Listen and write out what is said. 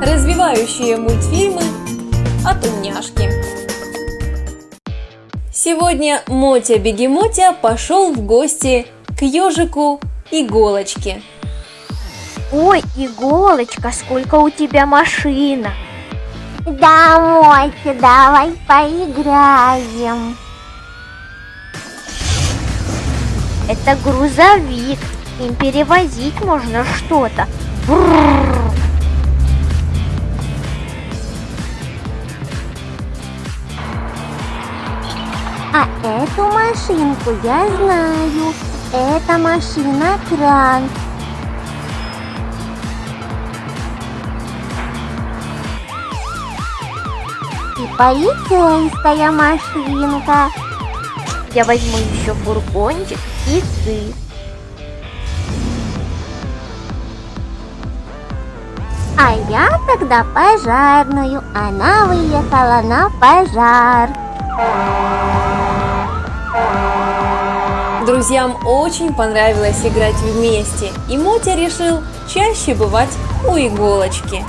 развивающие мультфильмы от умняшки. Сегодня Мотя-бегемотя пошел в гости к ежику Иголочке. Ой, иголочка, сколько у тебя машина. Да, Мотя, давай поиграем. Это грузовик, им перевозить можно что-то. А эту машинку я знаю. Это машина-кран. И полицейская машинка. Я возьму еще фургончик и ты. А я тогда пожарную. Она выехала на пожар. Друзьям очень понравилось играть вместе, и Мотя решил чаще бывать у иголочки.